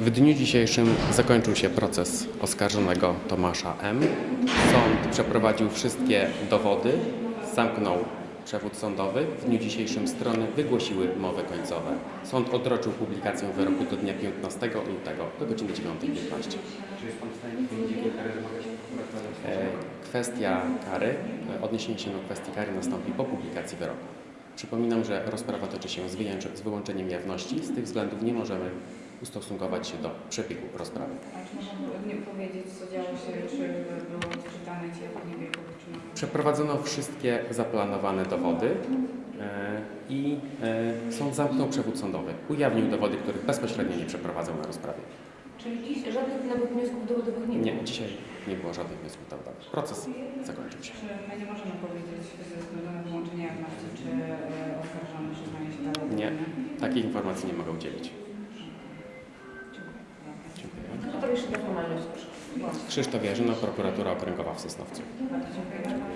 W dniu dzisiejszym zakończył się proces oskarżonego Tomasza M. Sąd przeprowadził wszystkie dowody, zamknął przewód sądowy. W dniu dzisiejszym strony wygłosiły mowy końcowe. Sąd odroczył publikację wyroku do dnia 15 lutego do godziny 9.15. Czy jest Pan w stanie powiedzieć, jakie kary wymaga się prokuratora? E, Kwestia kary, e, odniesienie się do kwestii kary nastąpi po publikacji wyroku. Przypominam, że rozprawa toczy się z, wyłączeniem jawności. Z tych względów nie możemy ustosunkować się do przebiegu rozprawy. A czy można nie powiedzieć, co działo się, czy było odczytane ci jako niebiegłych, czy na Przeprowadzono wszystkie zaplanowane dowody e, i e, sąd zamknął przewód sądowy. Ujawnił dowody, których bezpośrednio nie przeprowadzał na rozprawie. Czyli dziś żadnych nowych wniosków dowodowych nie Nie, było? dzisiaj nie było żadnych wniosków dowodowych. Proces zakończył się. Czy my nie możemy powiedzieć ze względu na wyłączenie jawności, czy e, oskarżony przyznaje się dalej? do Nie. winy? Takiej informacji nie mogę udzielić. Dziękuję. Krzysztof Jarzyna, prokuratura okręgowa w Sosnowcu. Bardzo dziękuję. Dziękuję.